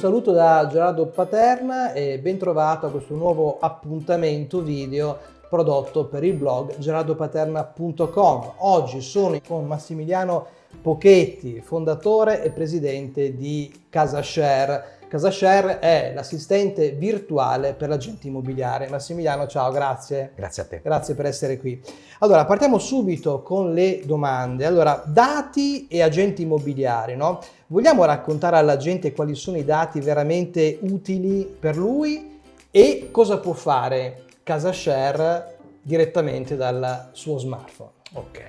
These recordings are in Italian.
saluto da Gerardo Paterna e ben trovato a questo nuovo appuntamento video prodotto per il blog gerardopaterna.com. Oggi sono con Massimiliano Pochetti, fondatore e presidente di CasaShare. CasaShare è l'assistente virtuale per l'agente immobiliare. Massimiliano, ciao, grazie. Grazie a te. Grazie per essere qui. Allora, partiamo subito con le domande. Allora, dati e agenti immobiliari, no? Vogliamo raccontare alla gente quali sono i dati veramente utili per lui e cosa può fare CasaShare direttamente dal suo smartphone? Ok.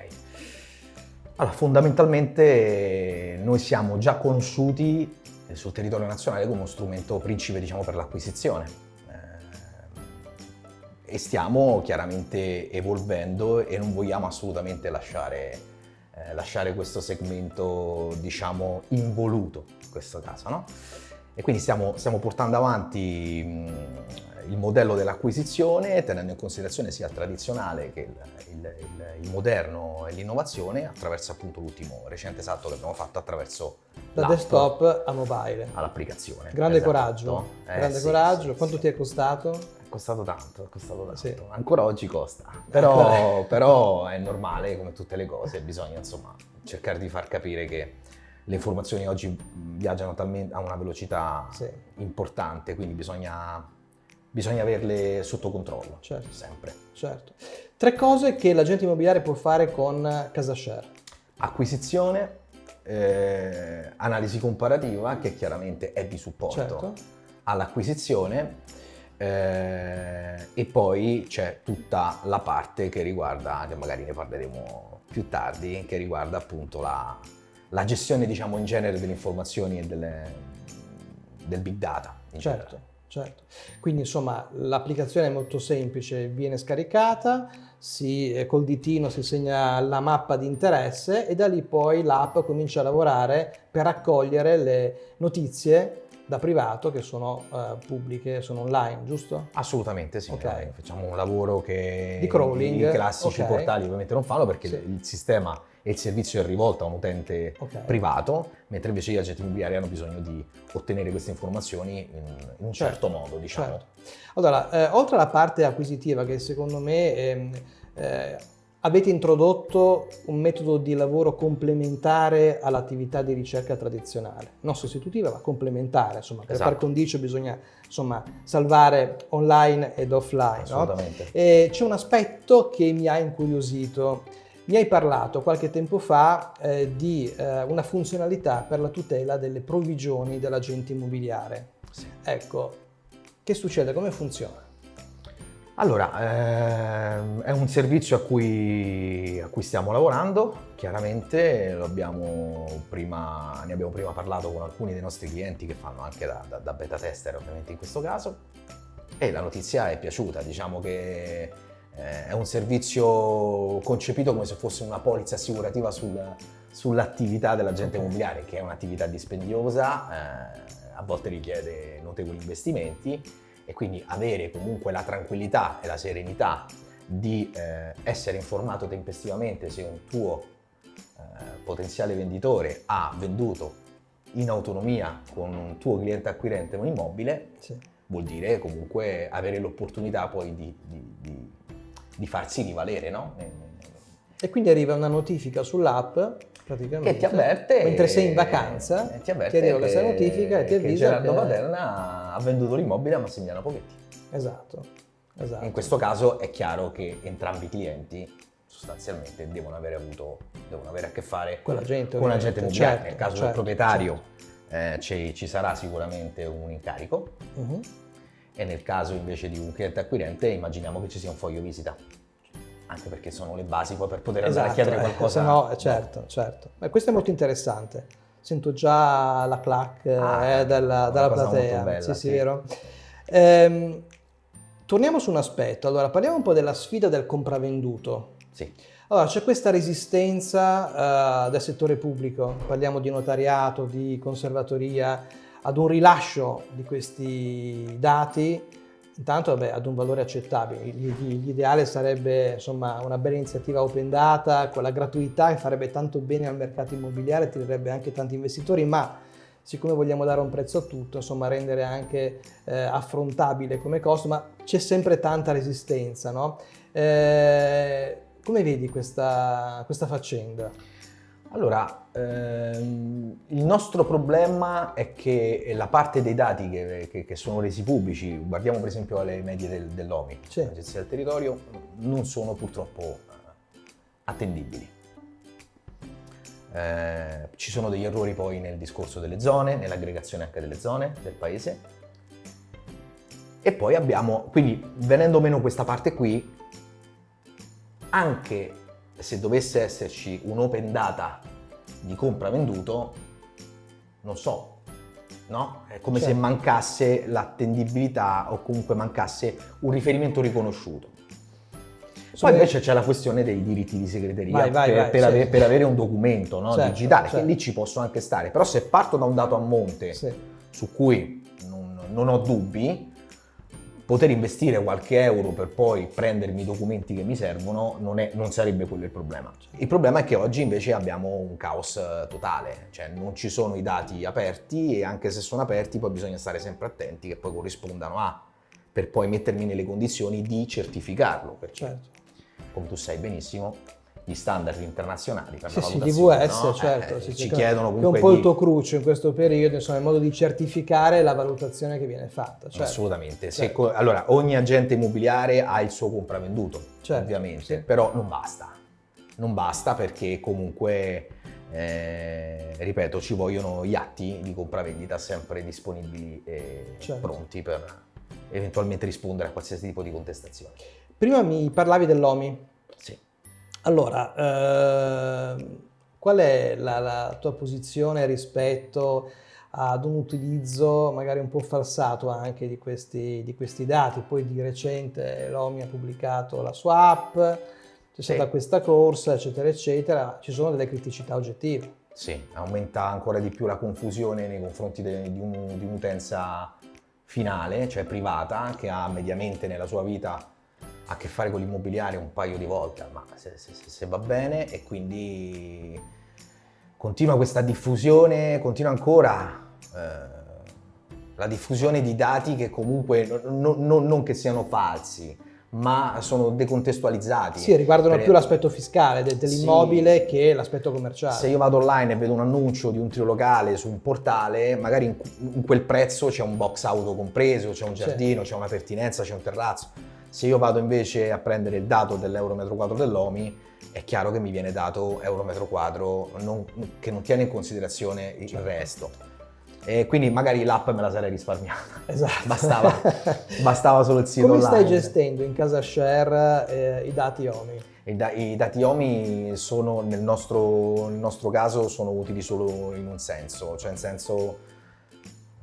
Allora, fondamentalmente noi siamo già conosciuti sul territorio nazionale come uno strumento principe diciamo, per l'acquisizione eh, e stiamo chiaramente evolvendo e non vogliamo assolutamente lasciare, eh, lasciare questo segmento diciamo involuto in questo caso no? e quindi stiamo, stiamo portando avanti mh, il modello dell'acquisizione tenendo in considerazione sia il tradizionale che il, il, il, il moderno e l'innovazione attraverso appunto l'ultimo recente salto che abbiamo fatto attraverso da desktop a mobile all'applicazione. Grande esatto. coraggio, eh, grande sì, coraggio. Sì, Quanto sì. ti è costato? È costato tanto, è costato tanto. Ancora oggi costa, però, però è normale come tutte le cose, bisogna insomma cercare di far capire che le informazioni oggi viaggiano a una velocità importante, quindi bisogna bisogna averle sotto controllo, certo. sempre. Certo. Tre cose che l'agente immobiliare può fare con CasaShare. Acquisizione, eh, analisi comparativa, che chiaramente è di supporto certo. all'acquisizione, eh, e poi c'è tutta la parte che riguarda, che magari ne parleremo più tardi, che riguarda appunto la, la gestione diciamo in genere delle informazioni e delle, del big data. certo. Generale. Certo, quindi insomma l'applicazione è molto semplice, viene scaricata, si, eh, col ditino si segna la mappa di interesse e da lì poi l'app comincia a lavorare per raccogliere le notizie da privato che sono uh, pubbliche, sono online, giusto? Assolutamente sì, okay. facciamo un lavoro che di crawling. i classici okay. portali ovviamente non fanno perché sì. il sistema e il servizio è rivolto a un utente okay. privato, mentre invece gli agenti immobiliari hanno bisogno di ottenere queste informazioni in, in un certo, certo modo, diciamo. Certo. Allora, eh, oltre alla parte acquisitiva che secondo me eh, eh, avete introdotto un metodo di lavoro complementare all'attività di ricerca tradizionale, non sostitutiva ma complementare, insomma, per esatto. par condicio bisogna insomma, salvare online ed offline. Assolutamente. No? C'è un aspetto che mi ha incuriosito, mi hai parlato qualche tempo fa eh, di eh, una funzionalità per la tutela delle provvigioni dell'agente immobiliare. Sì. Ecco, che succede? Come funziona? Allora, ehm, è un servizio a cui, a cui, stiamo lavorando, chiaramente abbiamo prima, ne abbiamo prima parlato con alcuni dei nostri clienti che fanno anche da, da, da beta tester ovviamente in questo caso e la notizia è piaciuta, diciamo che eh, è un servizio concepito come se fosse una polizza assicurativa sul, sull'attività dell'agente immobiliare, che è un'attività dispendiosa, eh, a volte richiede notevoli investimenti e quindi avere comunque la tranquillità e la serenità di eh, essere informato tempestivamente se un tuo eh, potenziale venditore ha venduto in autonomia con un tuo cliente acquirente un immobile, sì. vuol dire comunque avere l'opportunità poi di, di, di di farsi rivalere, no? E quindi arriva una notifica sull'app praticamente che ti avverte mentre sei in vacanza ti, avverte ti arriva questa notifica e ti avvisa che Gerardo Paterna ha venduto l'immobile a Massimiliano Pochetti esatto, esatto. in questo caso è chiaro che entrambi i clienti sostanzialmente devono avere avuto devono avere a che fare con l'agente con l'agente immobiliare certo, nel caso certo, del proprietario certo. eh, ci, ci, sarà sicuramente un incarico uh mhm. -huh e nel caso invece di un cliente acquirente immaginiamo che ci sia un foglio visita anche perché sono le basi poi per poter andare esatto, a chiedere eh, qualcosa. Eh, no, certo, certo. Beh, questo è molto interessante. Sento già la clac ah, eh, della, della platea. Bella, sì, sì, sì, vero. Ehm, torniamo su un aspetto. Allora, parliamo un po' della sfida del compravenduto. Sì. Allora, c'è questa resistenza uh, del settore pubblico, parliamo di notariato, di conservatoria, ad un rilascio di questi dati, intanto vabbè, ad un valore accettabile. L'ideale sarebbe insomma, una bella iniziativa open data, con la gratuità che farebbe tanto bene al mercato immobiliare, tirerebbe anche tanti investitori, ma siccome vogliamo dare un prezzo a tutto, insomma rendere anche eh, affrontabile come costo, ma c'è sempre tanta resistenza, no? Eh, come vedi questa, questa faccenda? Allora, ehm, il nostro problema è che la parte dei dati che, che, che sono resi pubblici, guardiamo per esempio le medie del, dell'OMI, sì. l'Agenzia del Territorio, non sono purtroppo eh, attendibili. Eh, ci sono degli errori poi nel discorso delle zone, nell'aggregazione anche delle zone del paese. E poi abbiamo, quindi venendo meno questa parte qui, anche se dovesse esserci un open data di compra venduto, non so, no? È come certo. se mancasse l'attendibilità o comunque mancasse un riferimento riconosciuto. Poi invece c'è la questione dei diritti di segreteria vai, vai, per, vai, per, sì. avere, per, avere, un documento no, certo, digitale, certo. che lì ci posso anche stare. Però se parto da un dato a monte sì. su cui non, non ho dubbi, poter investire qualche euro per poi prendermi i documenti che mi servono non, è, non, sarebbe quello il problema. Il problema è che oggi invece abbiamo un caos eh, totale, cioè non ci sono i dati aperti e anche se sono aperti poi bisogna stare sempre attenti che poi corrispondano a, per poi mettermi nelle condizioni di certificarlo, perché certo. come tu sai benissimo gli standard internazionali per sì, la valutazione. Sì, DVS, no? certo. Eh, sì, ci chiedono comunque... È un po' il tuo cruccio in questo periodo, insomma, il modo di certificare la valutazione che viene fatta. Certo. Assolutamente. Certo. allora, ogni agente immobiliare ha il suo compravenduto, certo, ovviamente, però non basta. Non basta perché comunque, eh, ripeto, ci vogliono gli atti di compravendita sempre disponibili e certo. pronti per eventualmente rispondere a qualsiasi tipo di contestazione. Prima mi parlavi dell'OMI. Sì. Allora, eh, qual è la, la, tua posizione rispetto ad un utilizzo magari un po' falsato anche di questi, di questi dati? Poi di recente l'OMI ha pubblicato la sua app, c'è sì. stata questa corsa, eccetera, eccetera, ci sono delle criticità oggettive. Sì, aumenta ancora di più la confusione nei confronti de, di, un, di un'utenza finale, cioè privata, che ha mediamente nella sua vita a che fare con l'immobiliare un paio di volte, ma se, se, se, va bene e quindi continua questa diffusione, continua ancora eh, la diffusione di dati che comunque non, non, non che siano falsi, ma sono decontestualizzati. Sì, riguardano per... più l'aspetto fiscale dell'immobile sì. che l'aspetto commerciale. Se io vado online e vedo un annuncio di un trilocale su un portale, magari in, in quel prezzo c'è un box auto compreso, c'è un giardino, c'è una pertinenza, c'è un terrazzo se io vado invece a prendere il dato dell'euro metro quadro dell'OMI, è chiaro che mi viene dato euro metro quadro non, che non tiene in considerazione il certo. resto. E quindi magari l'app me la sarei risparmiata. Esatto. Bastava, bastava solo il sito Come online. stai gestendo in casa share eh, i dati OMI? I, da I, dati OMI sono, nel nostro, nel nostro caso, sono utili solo in un senso, cioè in senso,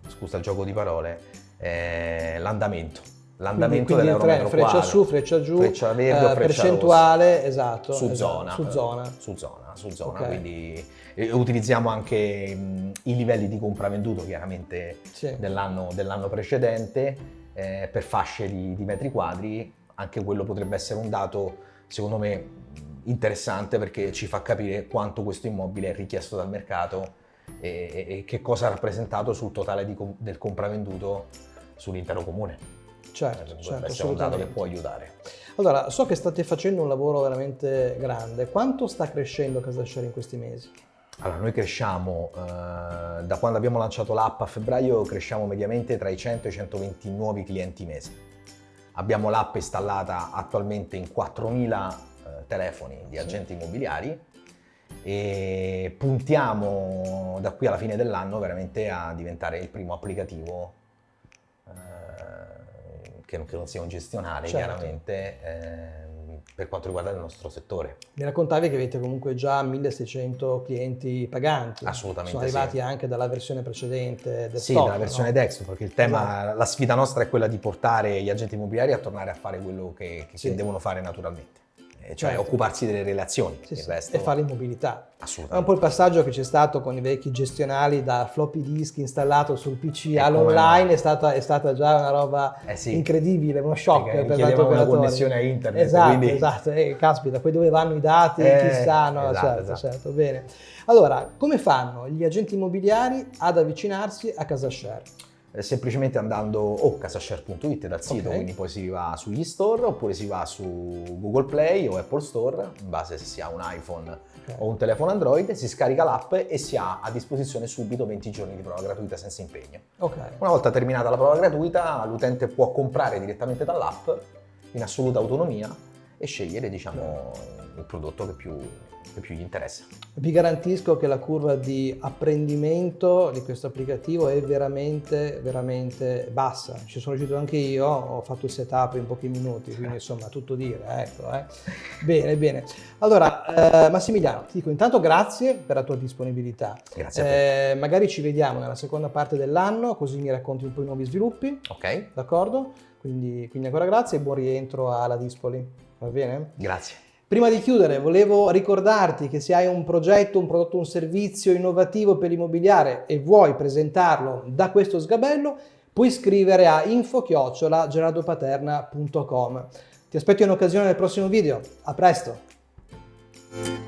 scusa il gioco di parole, eh, l'andamento l'andamento dell'euro tre, freccia su, freccia giù, freccia verde eh, freccia percentuale, rossa. esatto. Su esatto, zona. Su zona. Su zona, su zona. Okay. Quindi eh, utilizziamo anche mh, i livelli di compravenduto chiaramente sì. dell'anno, dell precedente eh, per fasce di, di metri quadri. Anche quello potrebbe essere un dato, secondo me, interessante perché ci fa capire quanto questo immobile è richiesto dal mercato e, e, e che cosa ha rappresentato sul totale di, del compravenduto sull'intero comune. Certo, eh, certo, essere un dato che può aiutare. Allora, so che state facendo un lavoro veramente grande. Quanto sta crescendo Casashare in questi mesi? Allora, noi cresciamo, eh, da quando abbiamo lanciato l'app a febbraio, cresciamo mediamente tra i 100 e i 120 nuovi clienti mese. Abbiamo l'app installata attualmente in 4.000 eh, telefoni di agenti immobiliari e puntiamo da qui alla fine dell'anno veramente a diventare il primo applicativo che non, che non sia un gestionale certo. chiaramente eh, per quanto riguarda il nostro settore. Mi raccontavi che avete comunque già 1600 clienti paganti. Assolutamente Sono arrivati sì. anche dalla versione precedente del Sì, dalla versione no? desktop, perché il tema, esatto. la sfida nostra è quella di portare gli agenti immobiliari a tornare a fare quello che, che, sì. che devono fare naturalmente. Cioè Certo. occuparsi delle relazioni. Sì, sì, resto e fare in mobilità. È un assolutamente. po' il passaggio che c'è stato con i vecchi gestionali da floppy disk installato sul PC all'online, è stata, è stata già una roba Eh sì. incredibile, uno shock Perché per chiedeva una connessione a internet, Esatto, quindi- esatto, eh, caspita, poi dove vanno i dati, Eh, chissà, no, esatto, certo, esatto. certo, bene. Allora, come fanno gli agenti immobiliari ad avvicinarsi a CasaShare? Eh, semplicemente andando o casashare.it dal sito, Ok. quindi poi si va sugli store oppure si va su Google Play o Apple Store, in base se si ha un iPhone Ok. o un telefono Android, si scarica l'app e si ha a disposizione subito 20 giorni di prova gratuita senza impegno. Ok, Una volta terminata la prova gratuita, l'utente può comprare direttamente dall'app in assoluta autonomia e scegliere diciamo, il prodotto che più, che più gli interessa. vi garantisco che la curva di apprendimento di questo applicativo è veramente, veramente bassa. Ci sono riuscito anche io, ho fatto il setup in pochi minuti, quindi insomma tutto dire, ecco. eh. Bene, bene. Allora, eh, Massimiliano, ti dico intanto grazie per la tua disponibilità. Grazie. Eh, magari ci vediamo nella seconda parte dell'anno, così mi racconti un po' i nuovi sviluppi, Ok? d'accordo? Quindi, quindi ancora grazie e buon rientro alla Dispoli, va bene? Grazie. Prima di chiudere, volevo ricordarti che se hai un progetto, un prodotto, un servizio innovativo per l'immobiliare e vuoi presentarlo da questo sgabello, puoi scrivere a info-gerardopaterna.com. Ti aspetto in occasione del prossimo video. A presto!